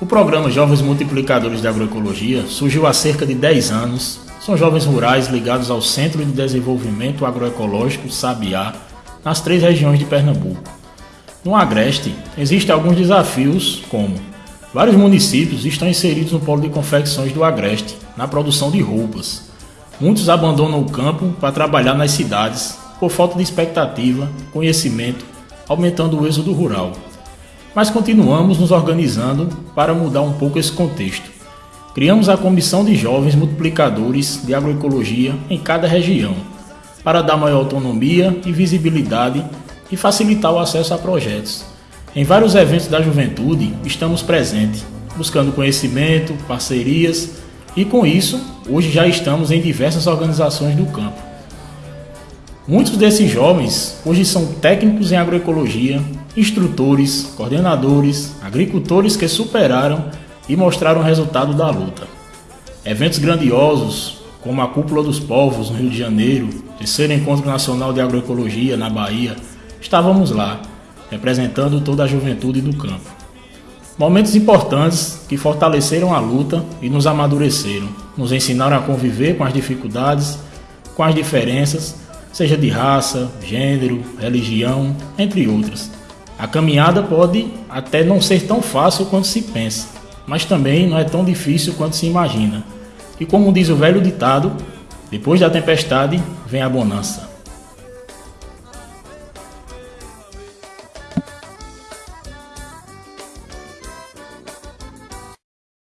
O programa Jovens Multiplicadores de Agroecologia surgiu há cerca de 10 anos. São jovens rurais ligados ao Centro de Desenvolvimento Agroecológico Sabiá, nas três regiões de Pernambuco. No Agreste, existem alguns desafios, como vários municípios estão inseridos no polo de confecções do Agreste, na produção de roupas. Muitos abandonam o campo para trabalhar nas cidades por falta de expectativa, conhecimento, aumentando o êxodo rural. Mas continuamos nos organizando para mudar um pouco esse contexto. Criamos a Comissão de Jovens Multiplicadores de Agroecologia em cada região, para dar maior autonomia e visibilidade e facilitar o acesso a projetos. Em vários eventos da juventude estamos presentes, buscando conhecimento, parcerias e com isso, hoje já estamos em diversas organizações do campo. Muitos desses jovens hoje são técnicos em agroecologia, instrutores, coordenadores, agricultores que superaram e mostraram o resultado da luta. Eventos grandiosos, como a Cúpula dos Povos no Rio de Janeiro, terceiro Encontro Nacional de Agroecologia na Bahia, estávamos lá, representando toda a juventude do campo. Momentos importantes que fortaleceram a luta e nos amadureceram, nos ensinaram a conviver com as dificuldades, com as diferenças, seja de raça, gênero, religião, entre outras. A caminhada pode até não ser tão fácil quanto se pensa, mas também não é tão difícil quanto se imagina. E como diz o velho ditado, depois da tempestade vem a bonança.